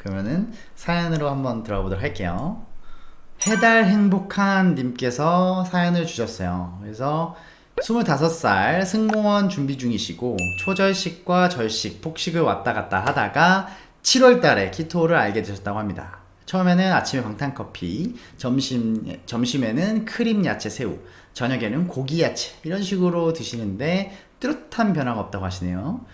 그러면은 사연으로 한번 들어가 보도록 할게요. 해달 행복한 님께서 사연을 주셨어요. 그래서 25살 승무원 준비 중이시고 초절식과 절식, 폭식을 왔다 갔다 하다가 7월 달에 키토를 알게 되셨다고 합니다. 처음에는 아침에 방탄커피, 점심, 점심에는 크림 야채 새우, 저녁에는 고기 야채 이런 식으로 드시는데 뚜렷한 변화가 없다고 하시네요.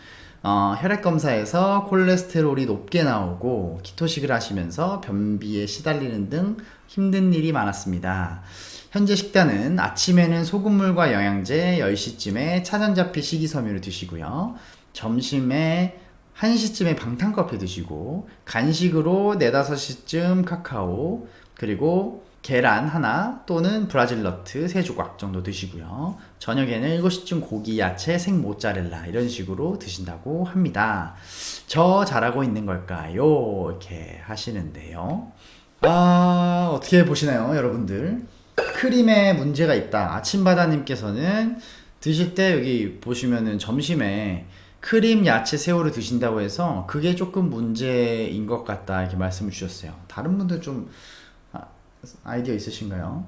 어, 혈액 검사에서 콜레스테롤이 높게 나오고 키토식을 하시면서 변비에 시달리는 등 힘든 일이 많았습니다. 현재 식단은 아침에는 소금물과 영양제, 10시쯤에 차전자피 식이섬유를 드시고요. 점심에 1시쯤에 방탄커피 드시고 간식으로 4, 5시쯤 카카오 그리고 계란 하나 또는 브라질 너트 3조각 정도 드시고요. 저녁에는 7시쯤 고기, 야채, 생 모짜렐라 이런 식으로 드신다고 합니다. 저 잘하고 있는 걸까요? 이렇게 하시는데요. 아, 어떻게 보시나요, 여러분들? 크림에 문제가 있다. 아침바다님께서는 드실 때 여기 보시면은 점심에 크림, 야채, 새우를 드신다고 해서 그게 조금 문제인 것 같다 이렇게 말씀을 주셨어요. 다른 분들 좀 아, 아이디어 있으신가요?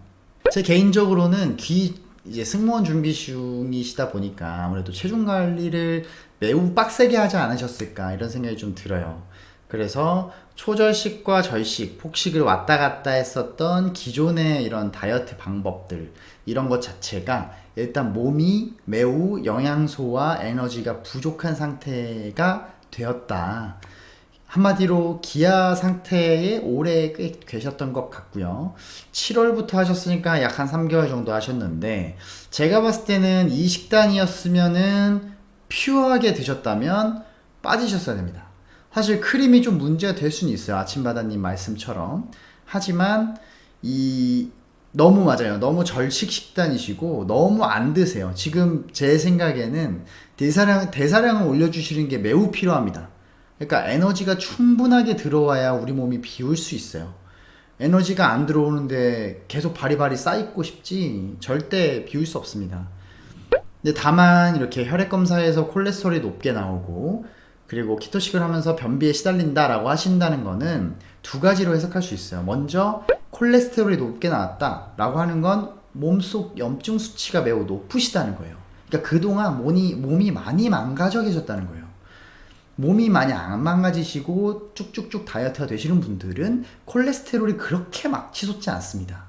제 개인적으로는 귀 이제 승무원 준비 중이시다 보니까 아무래도 체중 관리를 매우 빡세게 하지 않으셨을까 이런 생각이 좀 들어요. 그래서 초절식과 절식, 폭식을 왔다 갔다 했었던 기존의 이런 다이어트 방법들 이런 것 자체가 일단 몸이 매우 영양소와 에너지가 부족한 상태가 되었다. 한마디로 기아 상태에 오래 꽤 계셨던 것 같고요. 7월부터 하셨으니까 약 한 3개월 정도 하셨는데 제가 봤을 때는 이 식단이었으면은 퓨어하게 드셨다면 빠지셨어야 됩니다. 사실 크림이 좀 문제가 될 수는 있어요. 아침바다님 말씀처럼. 하지만 이 너무 맞아요. 너무 절식 식단이시고 너무 안 드세요. 지금 제 생각에는 대사량 대사량을 올려주시는 게 매우 필요합니다. 그러니까 에너지가 충분하게 들어와야 우리 몸이 비울 수 있어요. 에너지가 안 들어오는데 계속 바리바리 쌓이고 싶지 절대 비울 수 없습니다. 근데 다만 이렇게 혈액 검사에서 콜레스테롤이 높게 나오고 그리고 키토식을 하면서 변비에 시달린다라고 하신다는 거는 두 가지로 해석할 수 있어요. 먼저 콜레스테롤이 높게 나왔다라고 하는 건 몸속 염증 수치가 매우 높으시다는 거예요. 그러니까 그동안 몸이, 몸이 많이 망가져 계셨다는 거예요. 몸이 많이 안 망가지시고 쭉쭉쭉 다이어트가 되시는 분들은 콜레스테롤이 그렇게 막 치솟지 않습니다.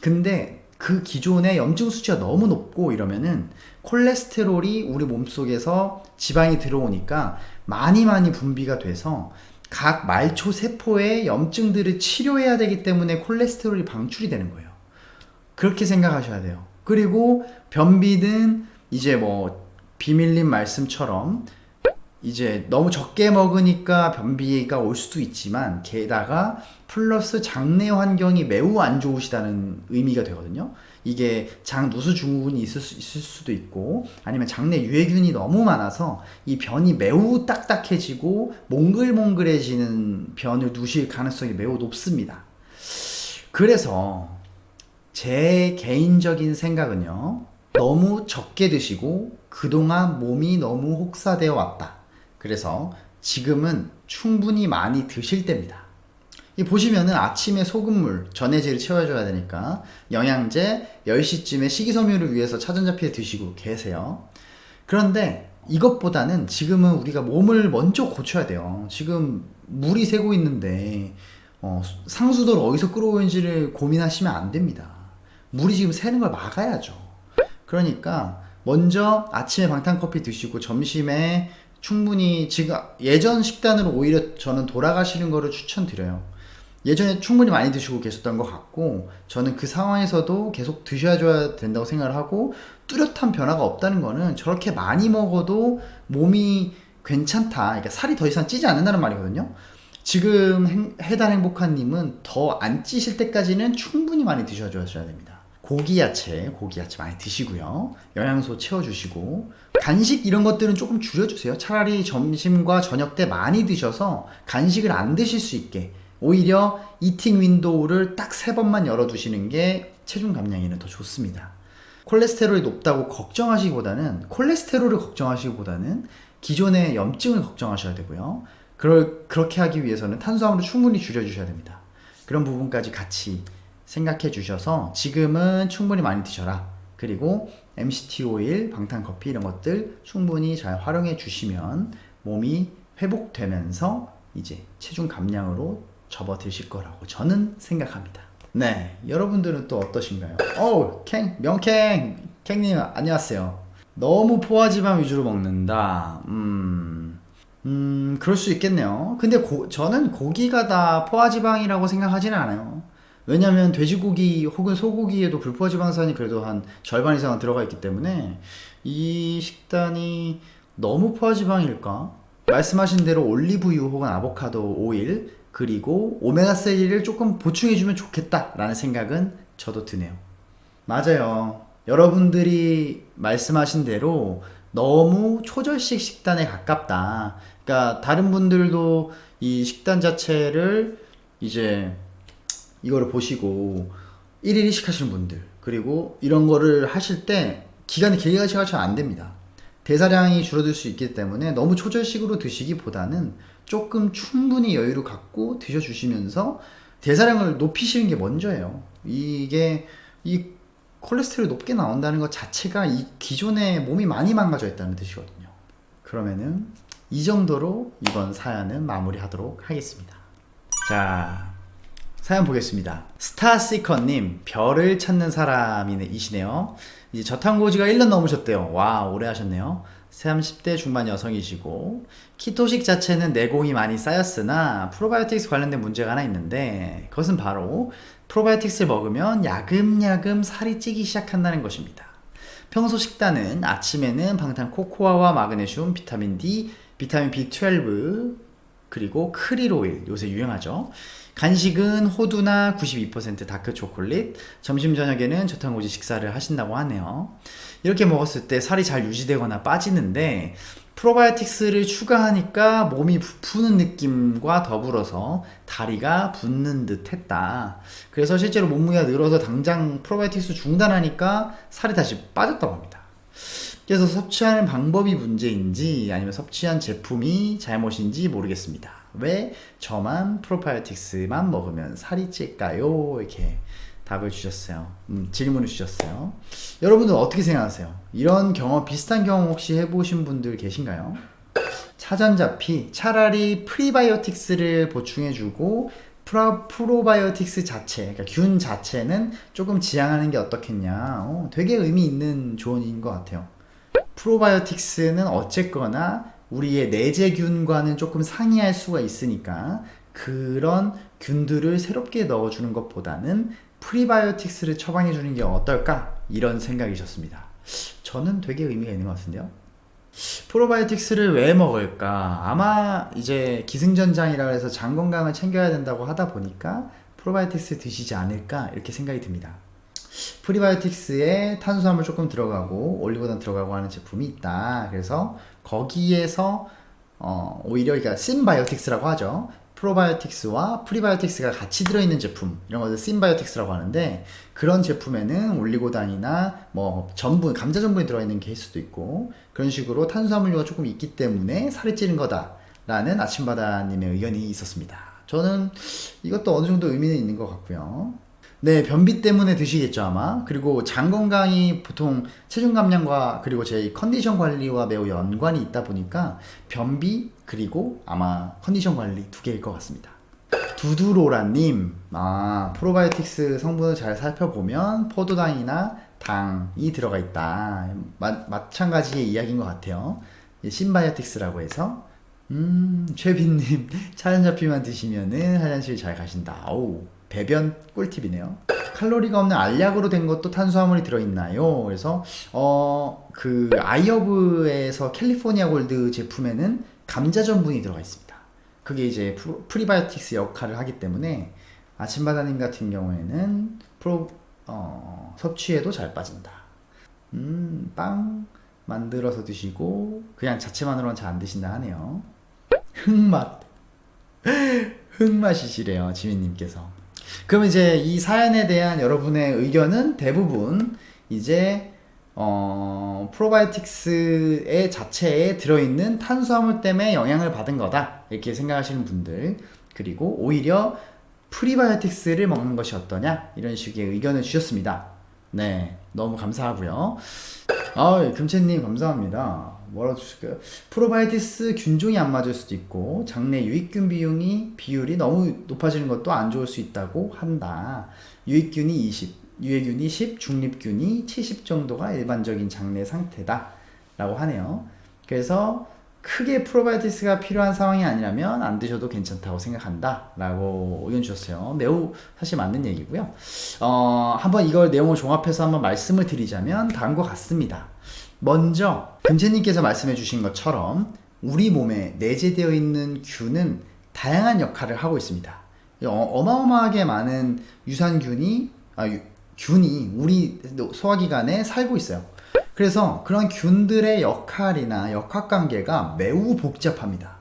근데 그 기존의 염증 수치가 너무 높고 이러면은 콜레스테롤이 우리 몸속에서 지방이 들어오니까 많이 많이 분비가 돼서 각 말초 세포의 염증들을 치료해야 되기 때문에 콜레스테롤이 방출이 되는 거예요. 그렇게 생각하셔야 돼요. 그리고 변비는 이제 뭐 비밀님 말씀처럼 이제 너무 적게 먹으니까 변비가 올 수도 있지만 게다가 플러스 장내 환경이 매우 안 좋으시다는 의미가 되거든요. 이게 장 누수 증후군이 있을, 수, 있을 수도 있고 아니면 장내 유해균이 너무 많아서 이 변이 매우 딱딱해지고 몽글몽글해지는 변을 누실 가능성이 매우 높습니다. 그래서 제 개인적인 생각은요. 너무 적게 드시고 그동안 몸이 너무 혹사되어 왔다. 그래서 지금은 충분히 많이 드실 때입니다. 이 보시면은 아침에 소금물, 전해질을 채워줘야 되니까 영양제 10시쯤에 식이섬유를 위해서 차전자피에 드시고 계세요. 그런데 이것보다는 지금은 우리가 몸을 먼저 고쳐야 돼요. 지금 물이 새고 있는데 어, 상수도를 어디서 끌어오는지를 고민하시면 안 됩니다. 물이 지금 새는 걸 막아야죠. 그러니까 먼저 아침에 방탄커피 드시고 점심에 충분히 지금 예전 식단으로 오히려 저는 돌아가시는 거를 추천드려요. 예전에 충분히 많이 드시고 계셨던 것 같고 저는 그 상황에서도 계속 드셔야 된다고 생각을 하고 뚜렷한 변화가 없다는 거는 저렇게 많이 먹어도 몸이 괜찮다. 그러니까 살이 더 이상 찌지 않는다는 말이거든요. 지금 행, 해달 행복한님은 더 안 찌실 때까지는 충분히 많이 드셔줘야 됩니다. 고기 야채, 고기 야채 많이 드시고요. 영양소 채워주시고 간식 이런 것들은 조금 줄여주세요. 차라리 점심과 저녁 때 많이 드셔서 간식을 안 드실 수 있게 오히려 eating window를 딱 세 번만 열어두시는 게 체중 감량에는 더 좋습니다. 콜레스테롤이 높다고 걱정하시기보다는 콜레스테롤을 걱정하시기보다는 기존의 염증을 걱정하셔야 되고요. 그럴, 그렇게 하기 위해서는 탄수화물을 충분히 줄여주셔야 됩니다. 그런 부분까지 같이 생각해 주셔서 지금은 충분히 많이 드셔라. 그리고 MCT 오일, 방탄커피 이런 것들 충분히 잘 활용해 주시면 몸이 회복되면서 이제 체중 감량으로 접어드실 거라고 저는 생각합니다. 네, 여러분들은 또 어떠신가요? 어우, 캥, 명캥, 캥님 안녕하세요. 너무 포화지방 위주로 먹는다. 음, 음, 그럴 수 있겠네요. 근데 고- 저는 고기가 다 포화지방이라고 생각하지는 않아요. 왜냐면 돼지고기 혹은 소고기에도 불포화지방산이 그래도 한 절반 이상은 들어가 있기 때문에 이 식단이 너무 포화지방일까? 말씀하신 대로 올리브유 혹은 아보카도 오일 그리고 오메가3를 조금 보충해주면 좋겠다라는 생각은 저도 드네요. 맞아요. 여러분들이 말씀하신 대로 너무 초절식 식단에 가깝다. 그러니까 다른 분들도 이 식단 자체를 이제 이거를 보시고 1일 1식 하시는 분들 그리고 이런 거를 하실 때 기간이 길게 가셔서 안 됩니다. 대사량이 줄어들 수 있기 때문에 너무 초절식으로 드시기보다는 조금 충분히 여유를 갖고 드셔주시면서 대사량을 높이시는 게 먼저예요. 이게 이 콜레스테롤이 높게 나온다는 것 자체가 이 기존에 몸이 많이 망가져 있다는 뜻이거든요. 그러면은 이 정도로 이번 사연은 마무리하도록 하겠습니다. 자, 사연 보겠습니다. 스타시커님, 별을 찾는 사람이시네요. 이제 저탄고지가 1년 넘으셨대요. 와, 오래 하셨네요. 30대 중반 여성이시고, 키토식 자체는 내공이 많이 쌓였으나, 프로바이오틱스 관련된 문제가 하나 있는데, 그것은 바로 probiotics를 먹으면 야금야금 살이 찌기 시작한다는 것입니다. 평소 식단은 아침에는 방탄 코코아와 마그네슘, 비타민 D, 비타민 B12, 그리고 krill oil 요새 유행하죠. 간식은 호두나 92% 다크 초콜릿, 점심 저녁에는 저탄고지 식사를 하신다고 하네요. 이렇게 먹었을 때 살이 잘 유지되거나 빠지는데 프로바이오틱스를 추가하니까 몸이 부푸는 느낌과 더불어서 다리가 붓는 듯 했다. 그래서 실제로 몸무게가 늘어서 당장 프로바이오틱스 중단하니까 살이 다시 빠졌다고 합니다. 그래서 섭취하는 방법이 문제인지 아니면 섭취한 제품이 잘못인지 모르겠습니다. 왜 저만 프로바이오틱스만 먹으면 살이 찔까요? 이렇게 답을 주셨어요. 음, 질문을 주셨어요. 여러분들 어떻게 생각하세요? 이런 경험, 비슷한 경험 혹시 해보신 분들 계신가요? 차전자피 차라리 프리바이오틱스를 보충해주고 프로, 프로바이오틱스 자체, 그러니까 균 자체는 조금 지양하는 게 어떻겠냐. 어, 되게 의미 있는 조언인 것 같아요. 프로바이오틱스는 어쨌거나 우리의 내재균과는 조금 상이할 수가 있으니까 그런 균들을 새롭게 넣어주는 것보다는 프리바이오틱스를 처방해 주는 게 어떨까 이런 생각이셨습니다. 저는 되게 의미가 있는 것 같은데요. 프로바이오틱스를 왜 먹을까? 아마 이제 기승전장이라 해서 장 건강을 챙겨야 된다고 하다 보니까 프로바이오틱스 드시지 않을까 이렇게 생각이 듭니다. 프리바이오틱스에 탄수화물 조금 들어가고 올리고당 들어가고 하는 제품이 있다. 그래서 거기에서 어, 오히려 그러니까 synbiotics라고 하죠. probiotics와 prebiotics가 같이 들어있는 제품 이런 것을 synbiotics라고 하는데 그런 제품에는 올리고당이나 뭐 전분 감자 전분이 들어있는 수도 있고 그런 식으로 탄수화물류가 조금 있기 때문에 살이 찌는 거다 라는 아침바다님의 의견이 있었습니다. 저는 이것도 어느 정도 의미는 있는 것 같고요. 네, 변비 때문에 드시겠죠, 아마. 그리고 장 건강이 보통 체중 감량과 그리고 제 컨디션 관리와 매우 연관이 있다 보니까 변비 그리고 아마 컨디션 관리 두 개일 것 같습니다. 두두로라님, 아, 프로바이오틱스 성분을 잘 살펴보면 포도당이나 당이 들어가 있다. 마, 마찬가지의 이야기인 것 같아요. synbiotics라고 해서. 음, 최빈님, 차전자피만 드시면은 화장실 잘 가신다. 오, 배변 꿀팁이네요. 칼로리가 없는 알약으로 된 것도 탄수화물이 들어있나요? 그래서 어 그 아이어브에서 캘리포니아 골드 제품에는 감자 전분이 들어가 있습니다. 그게 이제 프리바이오틱스 역할을 하기 때문에 아침바다님 같은 경우에는 프로 어, 섭취해도 잘 빠진다. 음, 빵 만들어서 드시고 그냥 자체만으로는 잘 안 드신다 하네요. 흑맛. 흑맛이시래요, 지민님께서. 그럼 이제 이 사연에 대한 여러분의 의견은 대부분 이제 어, 프로바이오틱스의 자체에 들어있는 탄수화물 때문에 영향을 받은 거다. 이렇게 생각하시는 분들. 그리고 오히려 프리바이오틱스를 먹는 것이 어떠냐? 이런 식의 의견을 주셨습니다. 네. 너무 감사하고요. 아, 금채님 감사합니다. 뭐라 주실까요? 프로바이오틱스 균종이 안 맞을 수도 있고 장내 유익균 비용이 비율이 너무 높아지는 것도 안 좋을 수 있다고 한다. 유익균이 20, 유해균이 10, 중립균이 70 정도가 일반적인 장내 상태다 라고 하네요 그래서 크게 프로바이오티스가 필요한 상황이 아니라면 안 드셔도 괜찮다고 생각한다 라고 의견 주셨어요. 매우 사실 맞는 얘기고요. 어, 한번 이걸 내용을 종합해서 한번 말씀을 드리자면 다음과 같습니다. 먼저 금채님께서 말씀해 주신 것처럼 우리 몸에 내재되어 있는 균은 다양한 역할을 하고 있습니다. 어, 어마어마하게 많은 유산균이 아, 균이 우리 소화기관에 살고 있어요. 그래서 그런 균들의 역할이나 역학관계가 매우 복잡합니다.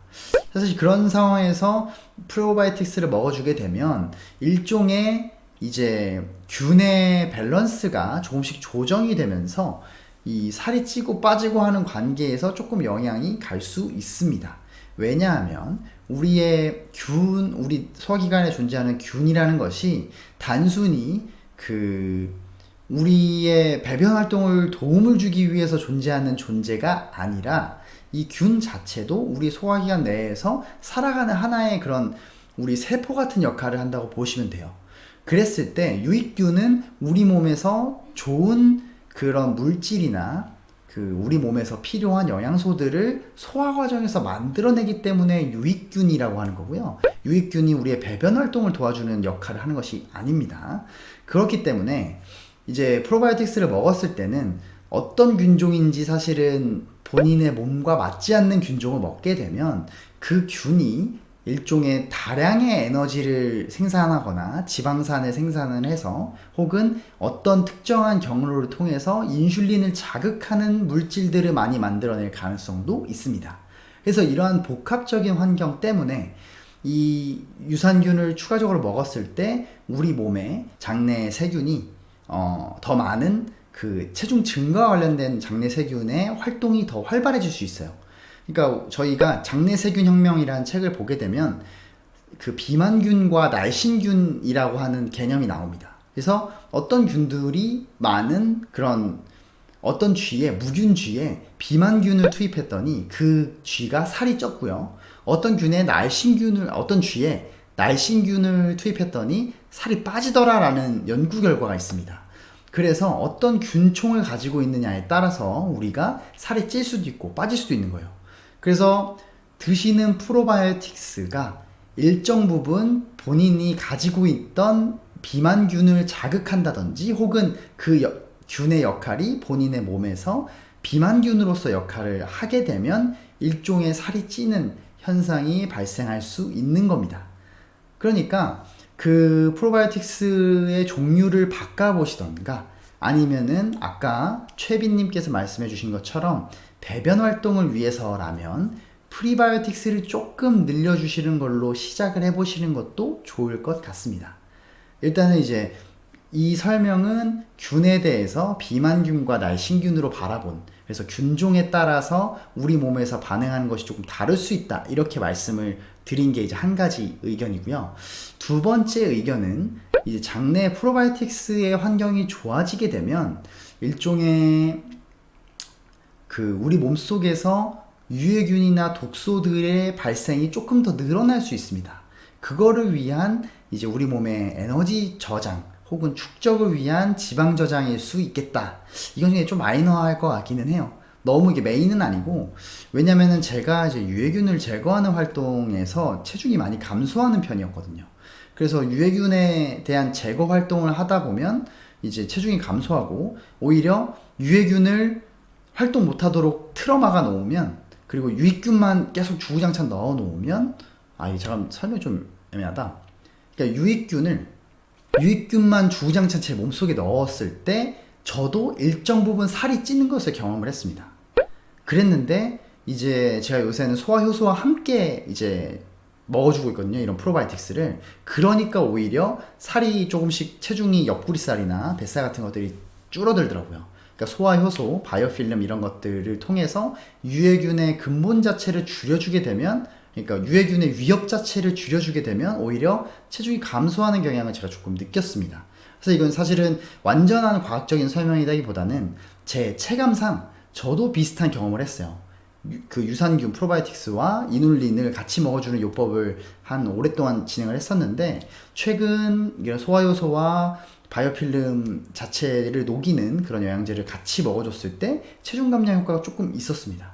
사실 그런 상황에서 프로바이오틱스를 먹어주게 되면 일종의 이제 균의 밸런스가 조금씩 조정이 되면서 이 살이 찌고 빠지고 하는 관계에서 조금 영향이 갈 수 있습니다. 왜냐하면 우리의 균, 우리 소화기관에 존재하는 균이라는 것이 단순히 그 우리의 배변 활동을 도움을 주기 위해서 존재하는 존재가 아니라 이 균 자체도 우리 소화기관 내에서 살아가는 하나의 그런 우리 세포 같은 역할을 한다고 보시면 돼요. 그랬을 때 유익균은 우리 몸에서 좋은 그런 물질이나 그 우리 몸에서 필요한 영양소들을 소화 과정에서 만들어내기 때문에 유익균이라고 하는 거고요. 유익균이 우리의 배변 활동을 도와주는 역할을 하는 것이 아닙니다. 그렇기 때문에 이제 프로바이오틱스를 먹었을 때는 어떤 균종인지 사실은 본인의 몸과 맞지 않는 균종을 먹게 되면 그 균이 일종의 다량의 에너지를 생산하거나 지방산을 생산을 해서 혹은 어떤 특정한 경로를 통해서 인슐린을 자극하는 물질들을 많이 만들어낼 가능성도 있습니다. 그래서 이러한 복합적인 환경 때문에 이 유산균을 추가적으로 먹었을 때 우리 몸에 장내 세균이 어, 더 많은 그 체중 증가와 관련된 장내 세균의 활동이 더 활발해질 수 있어요. 그러니까 저희가 장내 세균 혁명이라는 책을 보게 되면 그 비만균과 날씬균이라고 하는 개념이 나옵니다. 그래서 어떤 균들이 많은 그런 어떤 쥐에 무균 쥐에 비만균을 투입했더니 그 쥐가 살이 쪘고요. 어떤 균에 날씬균을 어떤 쥐에 날씬균을 투입했더니 살이 빠지더라라는 연구 결과가 있습니다. 그래서 어떤 균총을 가지고 있느냐에 따라서 우리가 살이 찔 수도 있고 빠질 수도 있는 거예요. 그래서 드시는 프로바이오틱스가 일정 부분 본인이 가지고 있던 비만균을 자극한다든지 혹은 그 여, 균의 역할이 본인의 몸에서 비만균으로서 역할을 하게 되면 일종의 살이 찌는 현상이 발생할 수 있는 겁니다. 그러니까 그 프로바이오틱스의 종류를 바꿔보시던가 아니면은 아까 최빈님께서 말씀해 주신 것처럼 배변 활동을 위해서라면 프리바이오틱스를 조금 늘려주시는 걸로 시작을 해보시는 것도 좋을 것 같습니다. 일단은 이제 이 설명은 균에 대해서 비만균과 날씬균으로 바라본 그래서 균종에 따라서 우리 몸에서 반응하는 것이 조금 다를 수 있다 이렇게 말씀을 드린 게 이제 한 가지 의견이고요 두 번째 의견은 이제 장내 프로바이오틱스의 환경이 좋아지게 되면 일종의 그 우리 몸속에서 유해균이나 독소들의 발생이 조금 더 늘어날 수 있습니다 그거를 위한 이제 우리 몸의 에너지 저장 혹은 축적을 위한 지방 저장일 수 있겠다. 이건 좀 마이너할 것 같기는 해요. 너무 이게 메인은 아니고 왜냐면은 제가 이제 유해균을 제거하는 활동에서 체중이 많이 감소하는 편이었거든요. 그래서 유해균에 대한 제거 활동을 하다 보면 이제 체중이 감소하고 오히려 유해균을 활동 못하도록 틀어막아 놓으면 그리고 유익균만 계속 주구장창 넣어 놓으면 아 이게 잠깐 설명 좀 애매하다. 그러니까 유익균을 유익균만 주구장창 제 몸속에 넣었을 때 저도 일정 부분 살이 찌는 것을 경험을 했습니다. 그랬는데 이제 제가 요새는 소화효소와 함께 이제 먹어주고 있거든요. 이런 프로바이틱스를. 그러니까 오히려 살이 조금씩 체중이 옆구리살이나 뱃살 같은 것들이 줄어들더라고요. 그러니까 소화 효소, 바이오필름 이런 것들을 통해서 유해균의 근본 자체를 줄여주게 되면 그러니까 유해균의 위협 자체를 줄여주게 되면 오히려 체중이 감소하는 경향을 제가 조금 느꼈습니다. 그래서 이건 사실은 완전한 과학적인 설명이라기보다는 제 체감상 저도 비슷한 경험을 했어요. 유, 그 유산균 프로바이오틱스와 이눌린을 같이 먹어주는 요법을 한 오랫동안 진행을 했었는데 최근 이런 소화효소와 바이오필름 자체를 녹이는 그런 영양제를 같이 먹어줬을 때 체중 감량 효과가 조금 있었습니다.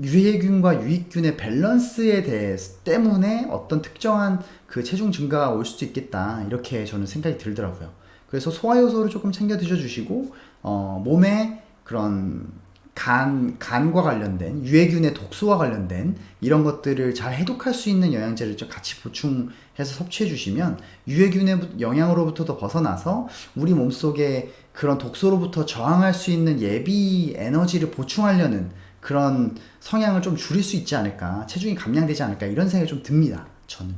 유해균과 유익균의 밸런스에 대해 때문에 어떤 특정한 그 체중 증가가 올 수도 있겠다 이렇게 저는 생각이 들더라고요. 그래서 소화효소를 조금 챙겨 드셔주시고 어, 몸에 그런 간, 간과 관련된 유해균의 독소와 관련된 이런 것들을 잘 해독할 수 있는 영양제를 좀 같이 보충해서 섭취해 주시면 유해균의 영향으로부터도 벗어나서 우리 몸속에 그런 독소로부터 저항할 수 있는 예비 에너지를 보충하려는 그런 성향을 좀 줄일 수 있지 않을까 체중이 감량되지 않을까 이런 생각이 좀 듭니다 저는.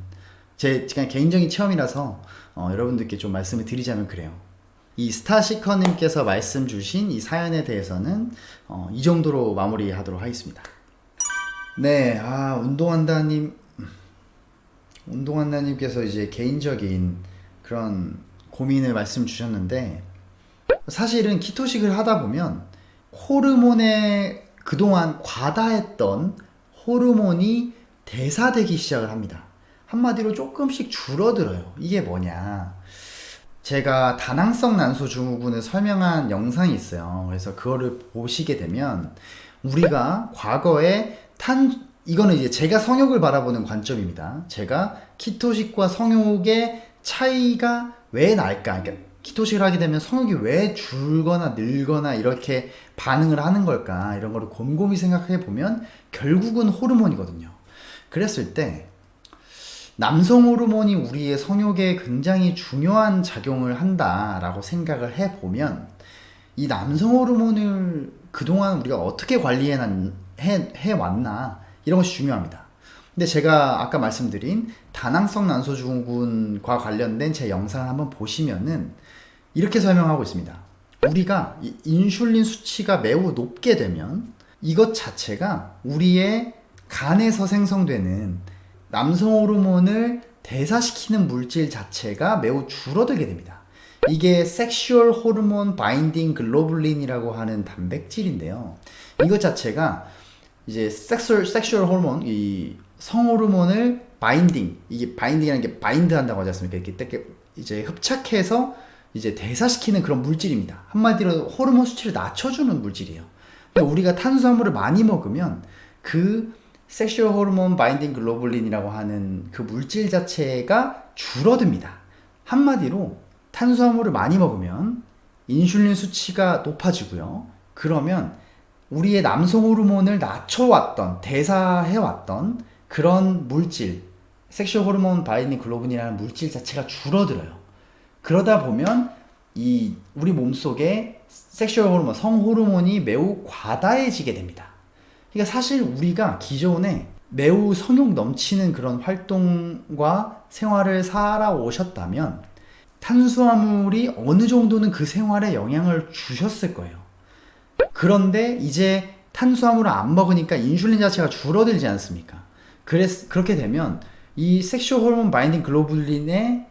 제 그냥 개인적인 체험이라서 어, 여러분들께 좀 말씀을 드리자면 그래요 이 스타시커님께서 말씀 주신 이 사연에 대해서는 어, 이 정도로 마무리하도록 하겠습니다 네, 아 운동한다님 운동한다님께서 이제 개인적인 그런 고민을 말씀 주셨는데 사실은 키토식을 하다 보면 호르몬의 그동안 과다했던 호르몬이 대사되기 시작을 합니다. 한마디로 조금씩 줄어들어요. 이게 뭐냐. 제가 다낭성 난소 증후군을 설명한 영상이 있어요. 그래서 그거를 보시게 되면 우리가 과거에 탄, 이거는 이제 제가 성욕을 바라보는 관점입니다. 제가 키토식과 성욕의 차이가 왜 날까? 그러니까 키토식을 하게 되면 성욕이 왜 줄거나 늘거나 이렇게 반응을 하는 걸까 이런 거를 곰곰이 생각해 보면 결국은 호르몬이거든요 그랬을 때 남성 호르몬이 우리의 성욕에 굉장히 중요한 작용을 한다 라고 생각을 해 보면 이 남성 호르몬을 그동안 우리가 어떻게 관리해 해, 해 왔나 이런 것이 중요합니다 근데 제가 아까 말씀드린 다낭성 난소증후군과 관련된 제 영상을 한번 보시면은 이렇게 설명하고 있습니다. 우리가 인슐린 수치가 매우 높게 되면 이것 자체가 우리의 간에서 생성되는 남성 호르몬을 대사시키는 물질 자체가 매우 줄어들게 됩니다. 이게 sexual hormone binding globulin이라고 하는 단백질인데요. 이것 자체가 이제 sexual sexual hormone 이 성호르몬을 binding 이게 binding이라는 게 bind 한다고 하지 않습니까? 이렇게 이제 흡착해서 이제 대사시키는 그런 물질입니다. 한마디로 호르몬 수치를 낮춰주는 물질이에요. 우리가 탄수화물을 많이 먹으면 그 sexual hormone binding globulin이라고 하는 그 물질 자체가 줄어듭니다. 한마디로 탄수화물을 많이 먹으면 인슐린 수치가 높아지고요. 그러면 우리의 남성 호르몬을 낮춰왔던, 대사해왔던 그런 물질, sexual hormone binding globulin이라는 물질 자체가 줄어들어요. 그러다 보면 이 우리 몸속에 sexual hormone, 성 호르몬이 매우 과다해지게 됩니다. 그러니까 사실 우리가 기존에 매우 성욕 넘치는 그런 활동과 생활을 살아오셨다면 탄수화물이 어느 정도는 그 생활에 영향을 주셨을 거예요. 그런데 이제 탄수화물을 안 먹으니까 인슐린 자체가 줄어들지 않습니까? 그래서 그렇게 되면 이 sexual hormone binding globulin의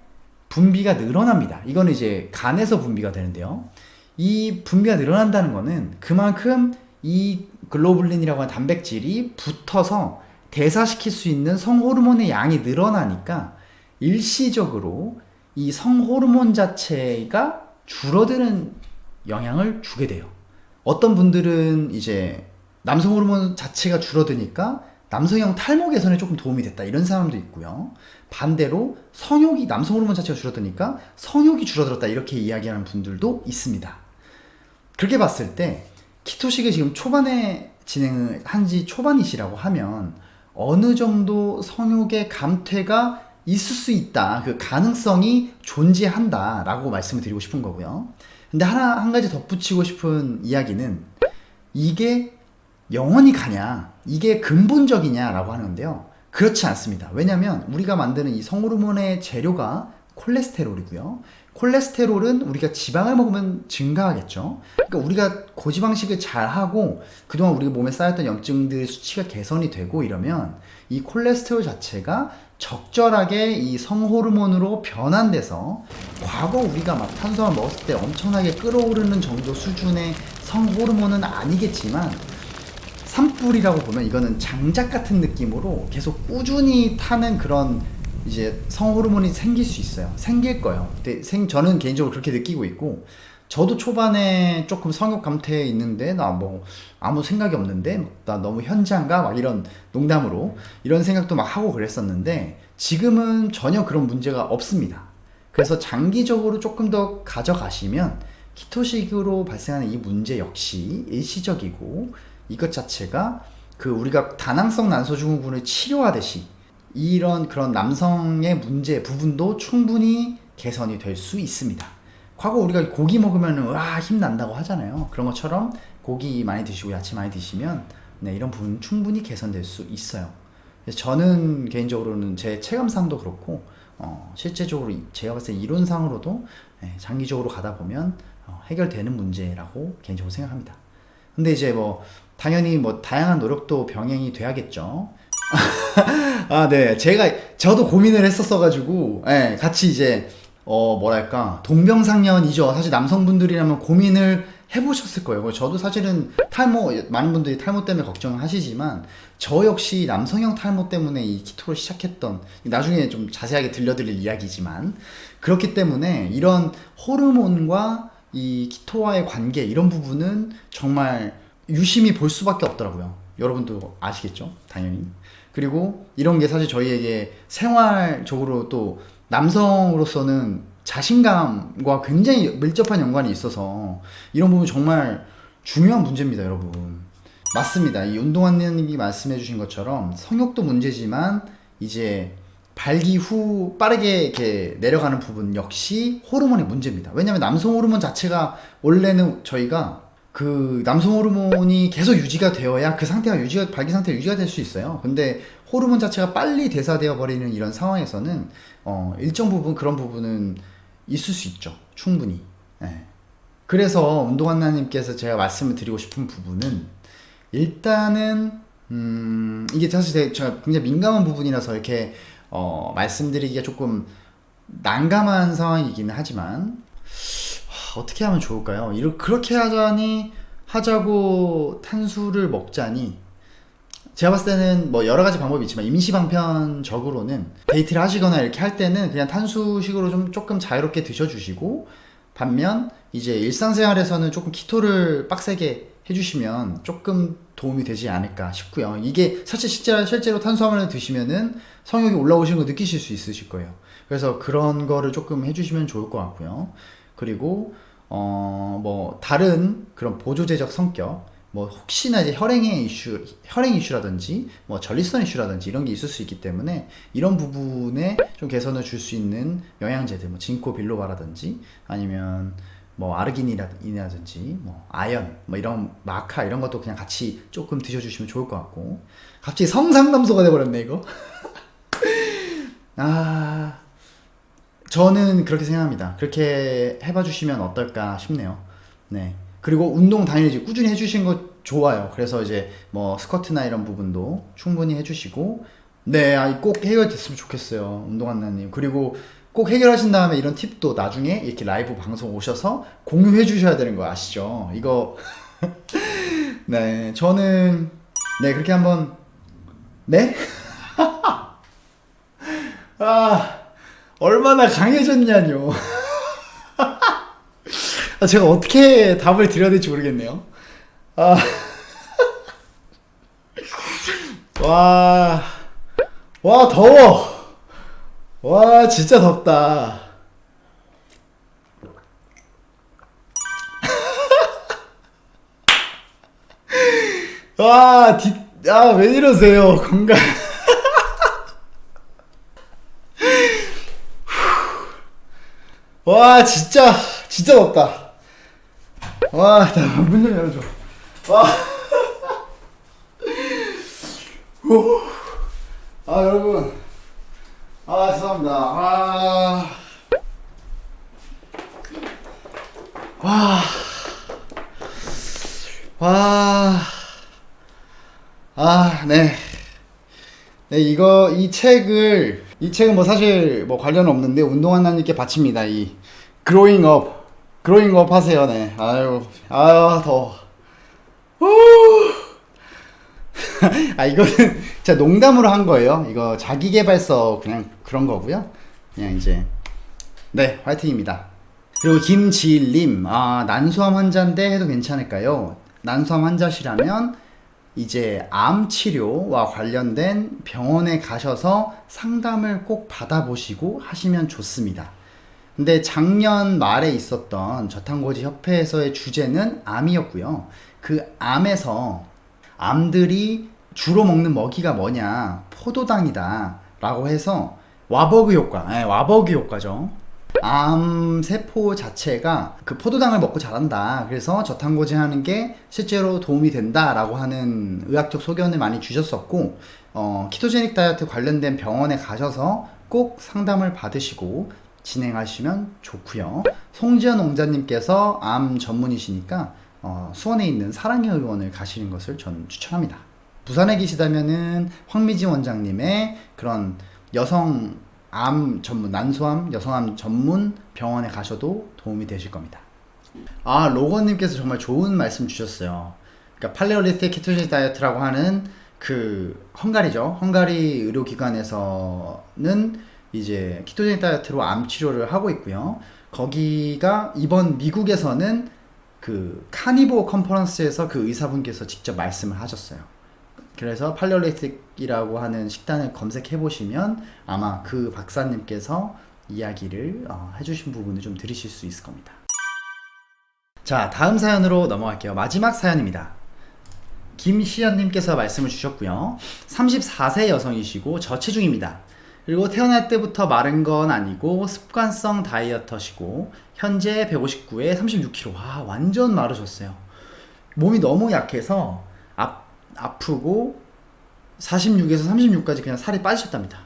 분비가 늘어납니다. 이거는 이제 간에서 분비가 되는데요. 이 분비가 늘어난다는 것은 그만큼 이 글로불린이라고 하는 단백질이 붙어서 대사시킬 수 있는 성호르몬의 양이 늘어나니까 일시적으로 이 성호르몬 자체가 줄어드는 영향을 주게 돼요. 어떤 분들은 이제 남성 호르몬 자체가 줄어드니까 남성형 탈모 개선에 조금 도움이 됐다 이런 사람도 있고요. 반대로 성욕이 남성 호르몬 자체가 줄어드니까 성욕이 줄어들었다 이렇게 이야기하는 분들도 있습니다. 그렇게 봤을 때 키토식을 지금 초반에 진행을 한 지 초반이시라고 하면 어느 정도 성욕의 감퇴가 있을 수 있다. 그 가능성이 존재한다. 라고 말씀을 드리고 싶은 거고요. 근데 하나, 한 가지 덧붙이고 싶은 이야기는 이게 영원히 가냐? 이게 근본적이냐? 라고 하는데요. 그렇지 않습니다. 왜냐하면 우리가 만드는 이 성호르몬의 재료가 콜레스테롤이고요. 콜레스테롤은 우리가 지방을 먹으면 증가하겠죠. 그러니까 우리가 고지방식을 잘 하고 그동안 우리 몸에 쌓였던 염증들 수치가 개선이 되고 이러면 이 콜레스테롤 자체가 적절하게 이 성호르몬으로 변환돼서 과거 우리가 막 탄수화물 먹었을 때 엄청나게 끓어오르는 정도 수준의 성호르몬은 아니겠지만 산불이라고 보면 이거는 장작 같은 느낌으로 계속 꾸준히 타는 그런 이제 성호르몬이 생길 수 있어요. 생길 거예요. 근데 생, 저는 개인적으로 그렇게 느끼고 있고, 저도 초반에 조금 성욕 감퇴에 있는데, 나 뭐, 아무 생각이 없는데, 나 너무 현장가? 막 이런 농담으로, 이런 생각도 막 하고 그랬었는데, 지금은 전혀 그런 문제가 없습니다. 그래서 장기적으로 조금 더 가져가시면, 키토식으로 발생하는 이 문제 역시 일시적이고, 이것 자체가 그 우리가 다낭성 난소증후군을 치료하듯이 이런 그런 남성의 문제 부분도 충분히 개선이 될 수 있습니다. 과거 우리가 고기 먹으면 와 힘난다고 하잖아요. 그런 것처럼 고기 많이 드시고 야채 많이 드시면 네, 이런 부분 충분히 개선될 수 있어요. 그래서 저는 개인적으로는 제 체감상도 그렇고 어, 실제적으로 제가 봤을 때 이론상으로도 네, 장기적으로 가다 보면 어, 해결되는 문제라고 개인적으로 생각합니다. 근데 이제 뭐 당연히 뭐 다양한 노력도 병행이 돼야겠죠. 아, 네. 제가 저도 고민을 했었어가지고, 예, 같이 이제 어 뭐랄까 동병상련이죠. 사실 남성분들이라면 고민을 해보셨을 거예요. 저도 사실은 탈모 많은 분들이 탈모 때문에 걱정하시지만 저 역시 남성형 탈모 때문에 이 키토를 시작했던 나중에 좀 자세하게 들려드릴 이야기지만 그렇기 때문에 이런 호르몬과 이 키토와의 관계 이런 부분은 정말 유심히 볼 수밖에 없더라고요. 여러분도 아시겠죠? 당연히. 그리고 이런 게 사실 저희에게 생활적으로 또 남성으로서는 자신감과 굉장히 밀접한 연관이 있어서 이런 부분 정말 중요한 문제입니다, 여러분. 맞습니다. 이 운동화님이 말씀해 주신 것처럼 성욕도 문제지만 이제 발기 후 빠르게 이렇게 내려가는 부분 역시 호르몬의 문제입니다. 왜냐하면 남성 호르몬 자체가 원래는 저희가 그 남성 호르몬이 계속 유지가 되어야 그 상태가 유지가 발기 상태 유지가 될 수 있어요. 근데 호르몬 자체가 빨리 대사되어 버리는 이런 상황에서는 어, 일정 부분 그런 부분은 있을 수 있죠. 충분히. 네. 그래서 운동한나님께서 제가 말씀을 드리고 싶은 부분은 일단은 음, 이게 사실 제가 굉장히 민감한 부분이라서 이렇게 어, 말씀드리기가 조금 난감한 상황이기는 하지만 어떻게 하면 좋을까요? 이렇게 그렇게 하자니 하자고 탄수를 먹자니 제가 봤을 때는 뭐 여러 가지 방법이 있지만 임시방편적으로는 데이트를 하시거나 이렇게 할 때는 그냥 탄수식으로 좀 조금 자유롭게 드셔주시고 반면 이제 일상생활에서는 조금 키토를 빡세게 해주시면 조금 도움이 되지 않을까 싶고요. 이게 사실 실제로, 실제로 탄수화물을 드시면은 성욕이 올라오시는 거 느끼실 수 있으실 거예요. 그래서 그런 거를 조금 해주시면 좋을 것 같고요. 그리고 어 뭐 다른 그런 보조제적 성격 뭐 혹시나 이제 혈행의 이슈 혈행 이슈라든지 뭐 전립선 이슈라든지 이런 게 있을 수 있기 때문에 이런 부분에 좀 개선을 줄 수 있는 영양제들 뭐 진코 빌로바라든지 아니면 뭐 아르기닌이라든지 뭐 아연 뭐 이런 마카 이런 것도 그냥 같이 조금 드셔주시면 좋을 것 같고. 갑자기 성상담소가 돼버렸네 이거. 아 저는 그렇게 생각합니다. 그렇게 해봐 주시면 어떨까 싶네요. 네. 그리고 운동 당연히 꾸준히 해주신 거 좋아요. 그래서 이제 뭐 스쿼트나 이런 부분도 충분히 해주시고, 네, 아, 꼭 해결됐으면 좋겠어요. 운동한나님. 그리고 꼭 해결하신 다음에 이런 팁도 나중에 이렇게 라이브 방송 오셔서 공유해 주셔야 되는 거 아시죠? 이거. 네, 저는, 네, 그렇게 한번, 네? 아. 얼마나 강해졌냐뇨. 아, 제가 어떻게 답을 드려야 될지 모르겠네요. 아. 와. 와, 더워. 와, 진짜 덥다. 와, 디, 아, 왜 이러세요, 건강. 와 진짜 진짜 덥다. 와문 좀 열어줘. 와. 아 여러분. 아 죄송합니다. 아. 와, 와, 아, 네. 네, 이거, 이 책을, 이 책은 뭐 사실 뭐 관련 없는데, 운동하나님께 바칩니다. 이, growing up. growing up 하세요, 네. 아유, 아유. 후. 아, 이거는 진짜 농담으로 한 거예요. 이거 자기개발서 그냥 그런 거고요. 그냥 이제, 네, 화이팅입니다. 그리고 김지일님, 아, 난소암 환자인데 해도 괜찮을까요? 난소암 환자시라면 이제 암 치료와 관련된 병원에 가셔서 상담을 꼭 받아보시고 하시면 좋습니다. 근데 작년 말에 있었던 저탄고지 협회에서의 주제는 암이었고요. 그 암에서 암들이 주로 먹는 먹이가 뭐냐? 포도당이다. 라고 해서 Warburg 효과, 네, Warburg 효과죠. 암 세포 자체가 그 포도당을 먹고 자란다. 그래서 저탄고지 하는 게 실제로 도움이 된다 라고 하는 의학적 소견을 많이 주셨었고, 어, ketogenic 다이어트 관련된 병원에 가셔서 꼭 상담을 받으시고 진행하시면 좋고요. 송지연 농자님께서 암 전문이시니까 어, 수원에 있는 사랑의 의원을 가시는 것을 저는 추천합니다. 부산에 계시다면은 황미지 원장님의 그런 여성 암 전문 난소암 여성암 전문 병원에 가셔도 도움이 되실 겁니다. 아 로건님께서 정말 좋은 말씀 주셨어요. 그러니까 팔레올리틱 키토제닉 다이어트라고 하는 그 헝가리죠. 헝가리 의료기관에서는 이제 키토제닉 다이어트로 암 치료를 하고 있고요. 거기가 이번 미국에서는 그 카니보 컨퍼런스에서 그 의사분께서 직접 말씀을 하셨어요. 그래서 팔레올리틱이라고 하는 식단을 검색해 보시면 아마 그 박사님께서 이야기를 어, 해주신 부분을 좀 들으실 수 있을 겁니다. 자, 다음 사연으로 넘어갈게요. 마지막 사연입니다. 김시연님께서 말씀을 주셨고요. 34세 여성이시고 저체중입니다. 그리고 태어날 때부터 마른 건 아니고 습관성 다이어터시고 현재 159에 36kg. 와, 완전 마르셨어요. 몸이 너무 약해서 아, 아프고 46에서 36까지 그냥 살이 빠지셨답니다.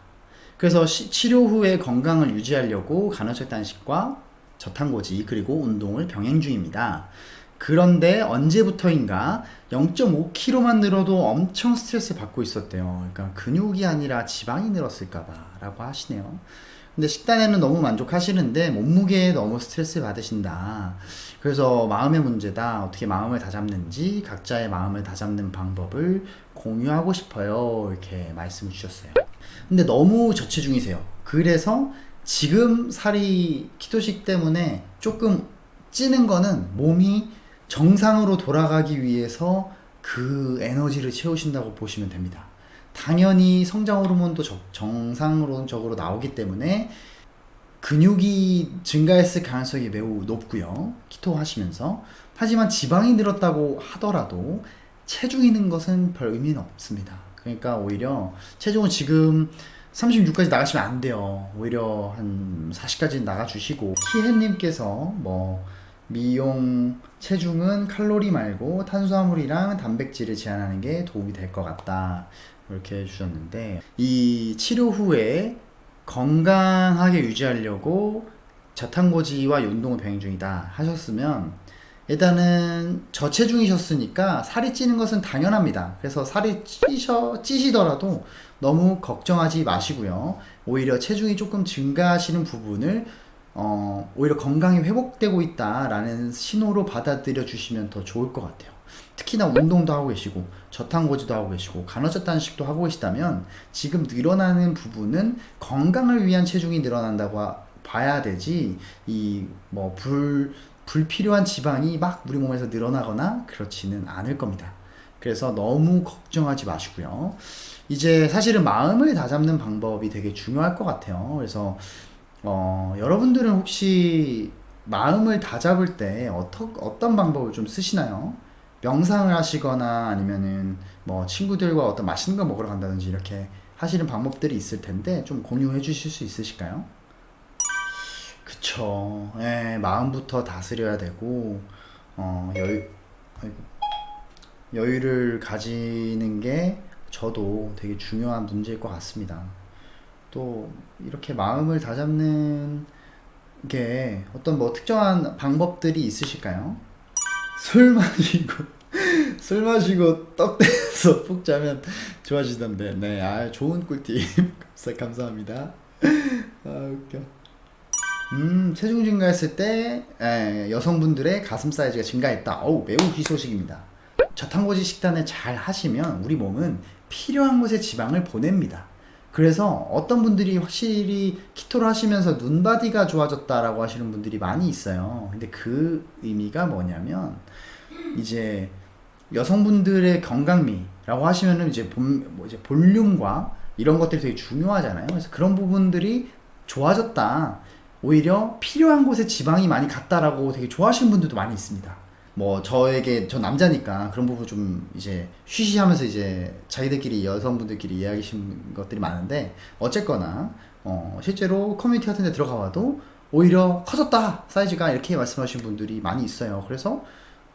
그래서 시, 치료 후에 건강을 유지하려고 간헐적 단식과 저탄고지 그리고 운동을 병행 중입니다. 그런데 언제부터인가 0.5kg만 늘어도 엄청 스트레스 받고 있었대요. 그러니까 근육이 아니라 지방이 늘었을까봐 라고 하시네요. 근데 식단에는 너무 만족하시는데 몸무게에 너무 스트레스 받으신다. 그래서 마음의 문제다. 어떻게 마음을 다잡는지 각자의 마음을 다잡는 방법을 공유하고 싶어요. 이렇게 말씀을 주셨어요. 근데 너무 저체중이세요. 그래서 지금 살이 키토식 때문에 조금 찌는 거는 몸이 정상으로 돌아가기 위해서 그 에너지를 채우신다고 보시면 됩니다. 당연히 성장 호르몬도 정상적으로 나오기 때문에 근육이 증가했을 가능성이 매우 높고요. 키토 하시면서. 하지만 지방이 늘었다고 하더라도 체중이 는 것은 별 의미는 없습니다. 그러니까 오히려 체중은 지금 36까지 나가시면 안 돼요. 오히려 한 40까지 나가주시고 키해님께서 뭐 미용 체중은 칼로리 말고 탄수화물이랑 단백질을 제한하는 게 도움이 될 것 같다 이렇게 해주셨는데 이 치료 후에 건강하게 유지하려고 저탄고지와 운동을 병행 중이다 하셨으면 일단은 저체중이셨으니까 살이 찌는 것은 당연합니다. 그래서 살이 찌셔, 찌시더라도 너무 걱정하지 마시고요. 오히려 체중이 조금 증가하시는 부분을 어, 오히려 건강이 회복되고 있다라는 신호로 받아들여 주시면 더 좋을 것 같아요. 특히나 운동도 하고 계시고 저탄고지도 하고 계시고 간헐적 단식도 하고 계시다면 지금 늘어나는 부분은 건강을 위한 체중이 늘어난다고 봐야 되지 이 뭐 불 불필요한 지방이 막 우리 몸에서 늘어나거나 그렇지는 않을 겁니다. 그래서 너무 걱정하지 마시고요. 이제 사실은 마음을 다잡는 방법이 되게 중요할 것 같아요. 그래서 어, 여러분들은 혹시 마음을 다잡을 때 어떠, 어떤 방법을 좀 쓰시나요? 명상을 하시거나 아니면은 뭐 친구들과 어떤 맛있는 거 먹으러 간다든지 이렇게 하시는 방법들이 있을 텐데 좀 공유해 주실 수 있으실까요? 그쵸. 예, 마음부터 다스려야 되고, 어, 여유, 여유를 가지는 게 저도 되게 중요한 문제일 것 같습니다. 또 이렇게 마음을 다잡는 이게 어떤 뭐 특정한 방법들이 있으실까요? 술 마시고 술 마시고 떡 대서 푹 자면 좋아지던데 네, 아 좋은 꿀팁 감사합니다. 아 웃겨. 음, 체중 증가했을 때 에, 여성분들의 가슴 사이즈가 증가했다. 어우, 매우 희소식입니다. 저탄고지 식단을 잘 하시면 우리 몸은 필요한 곳에 지방을 보냅니다. 그래서 어떤 분들이 확실히 키토를 하시면서 눈바디가 좋아졌다라고 하시는 분들이 많이 있어요. 근데 그 의미가 뭐냐면 이제 여성분들의 건강미라고 하시면은 이제 본, 뭐 이제 볼륨과 이런 것들이 되게 중요하잖아요. 그래서 그런 부분들이 좋아졌다. 오히려 필요한 곳에 지방이 많이 갔다라고 되게 좋아하시는 분들도 많이 있습니다. 뭐 저에게 저 남자니까 그런 부분 좀 이제 쉬쉬하면서 이제 자기들끼리 여성분들끼리 이야기하신 것들이 많은데 어쨌거나 어 실제로 커뮤니티 같은 데 들어가 봐도 오히려 커졌다 사이즈가 이렇게 말씀하신 분들이 많이 있어요. 그래서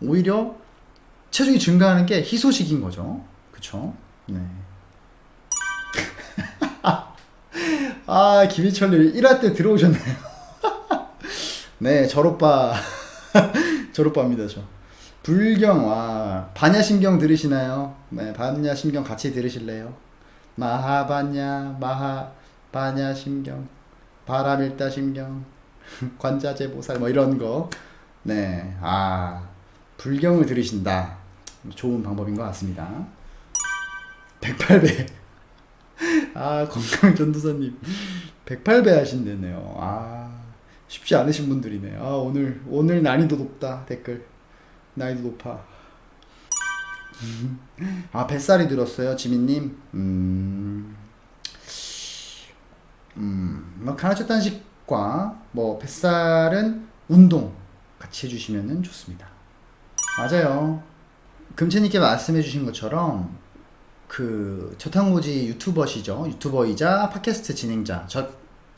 오히려 체중이 증가하는 게 희소식인 거죠. 그쵸? 네. 아 김희철님 1화 때 들어오셨나요. 네 절오빠 졸업합니다 저. 불경 와 반야심경 들으시나요? 네 반야심경 같이 들으실래요? 마하반야 마하 반야심경 바람일다심경 관자재보살 뭐 이런 거 네아 불경을 들으신다. 좋은 방법인 것 같습니다. 108배 아 건강 전도사님. 108배 하신대네요. 아 쉽지 않으신 분들이네. 아, 오늘, 오늘 난이도 높다. 댓글. 난이도 높아. 아, 뱃살이 들었어요, 지민님. 음, 음, 뭐, 간헐적 단식과 뭐, 뱃살은 운동 같이 해주시면 좋습니다. 맞아요. 금채님께 말씀해 주신 것처럼, 그, 저탄고지 유튜버시죠. 유튜버이자 팟캐스트 진행자. 저,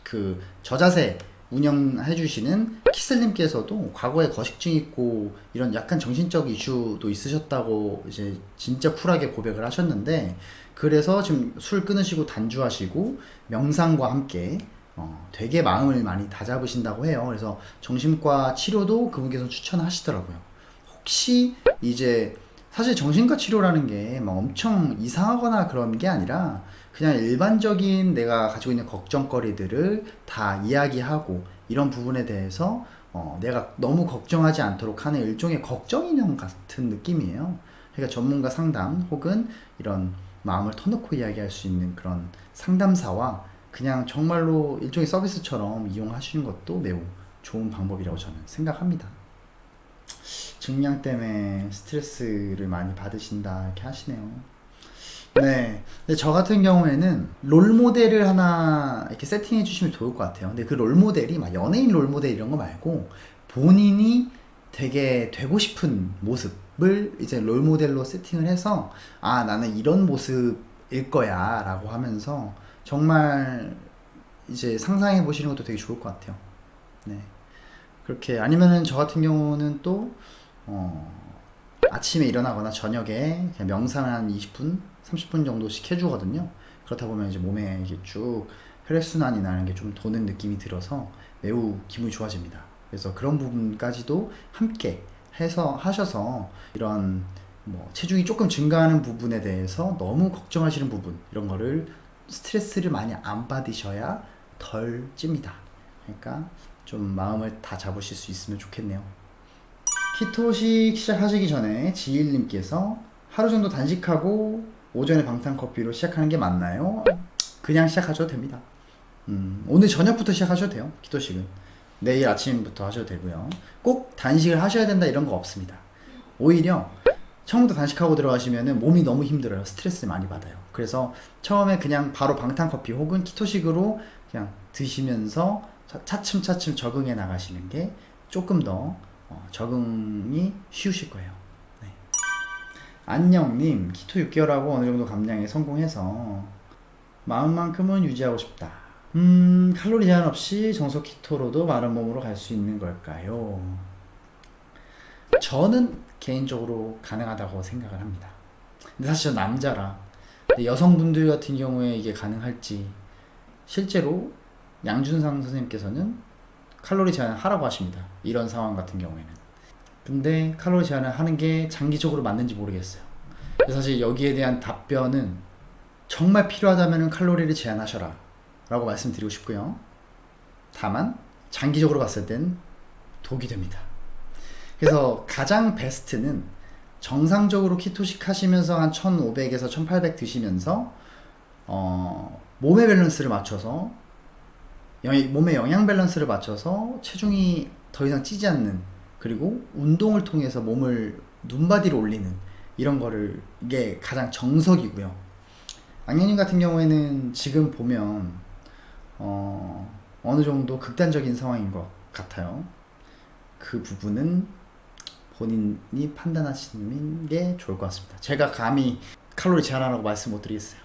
그, 저자세 운영해 주시는 키슬님께서도 과거에 거식증 있고 이런 약간 정신적 이슈도 있으셨다고 이제 진짜 쿨하게 고백을 하셨는데 그래서 지금 술 끊으시고 단주하시고 명상과 함께 어, 되게 마음을 많이 다잡으신다고 해요. 그래서 정신과 치료도 그분께서 추천하시더라고요. 혹시 이제 사실 정신과 치료라는 게 막 엄청 이상하거나 그런 게 아니라 그냥 일반적인 내가 가지고 있는 걱정거리들을 다 이야기하고 이런 부분에 대해서 어, 내가 너무 걱정하지 않도록 하는 일종의 걱정 인형 같은 느낌이에요. 그러니까 전문가 상담 혹은 이런 마음을 터놓고 이야기할 수 있는 그런 상담사와 그냥 정말로 일종의 서비스처럼 이용하시는 것도 매우 좋은 방법이라고 저는 생각합니다. 증량 때문에 스트레스를 많이 받으신다 이렇게 하시네요. 네. 근데 저 같은 경우에는 롤 모델을 하나 이렇게 세팅해 주시면 좋을 것 같아요. 근데 그 롤 모델이 막 연예인 롤 모델 이런 거 말고 본인이 되게 되고 싶은 모습을 이제 롤 모델로 세팅을 해서 아, 나는 이런 모습일 거야 라고 하면서 정말 이제 상상해 보시는 것도 되게 좋을 것 같아요. 네. 그렇게 아니면은 저 같은 경우는 또 어, 아침에 일어나거나 저녁에 그냥 명상을 한 20분, 30분 정도씩 해주거든요. 그렇다 보면 이제 몸에 이게 쭉 혈액순환이 나는 게 좀 도는 느낌이 들어서 매우 기분이 좋아집니다. 그래서 그런 부분까지도 함께 해서 하셔서 이런 뭐 체중이 조금 증가하는 부분에 대해서 너무 걱정하시는 부분 이런 거를 스트레스를 많이 안 받으셔야 덜 찝니다. 그러니까 좀 마음을 다 잡으실 수 있으면 좋겠네요. 키토식 시작하시기 전에 지일님께서 하루 정도 단식하고 오전에 방탄커피로 시작하는 게 맞나요? 그냥 시작하셔도 됩니다. 음, 오늘 저녁부터 시작하셔도 돼요. 키토식은. 내일 아침부터 하셔도 되고요. 꼭 단식을 하셔야 된다 이런 거 없습니다. 오히려 처음부터 단식하고 들어가시면 몸이 너무 힘들어요. 스트레스 많이 받아요. 그래서 처음에 그냥 바로 방탄커피 혹은 키토식으로 그냥 드시면서 차츰차츰 적응해 나가시는 게 조금 더 어, 적응이 쉬우실 거예요. 네. 안녕님, 키토 6개월하고 어느 정도 감량에 성공해서 마음만큼은 유지하고 싶다. 음, 칼로리 제한 없이 정석 키토로도 마른 몸으로 갈 수 있는 걸까요? 저는 개인적으로 가능하다고 생각을 합니다. 근데 사실 저 남자라 여성분들 같은 경우에 이게 가능할지 실제로 양준상 선생님께서는 칼로리 제한을 하라고 하십니다. 이런 상황 같은 경우에는. 근데 칼로리 제한을 하는 게 장기적으로 맞는지 모르겠어요. 사실 여기에 대한 답변은 정말 필요하다면 칼로리를 제한하셔라 라고 말씀드리고 싶고요. 다만 장기적으로 봤을 땐 독이 됩니다. 그래서 가장 베스트는 정상적으로 keto식 하시면서 한 1500에서 1800 드시면서 어, 몸의 밸런스를 맞춰서 영- 몸의 영양 밸런스를 맞춰서 체중이 더 이상 찌지 않는 그리고 운동을 통해서 몸을 눈바디로 올리는 이런 거를 이게 가장 정석이고요. 악녀님 같은 경우에는 지금 보면 어, 어느 정도 극단적인 상황인 것 같아요. 그 부분은 본인이 판단하시는 게 좋을 것 같습니다. 제가 감히 칼로리 제한하라고 말씀 못 드리겠어요.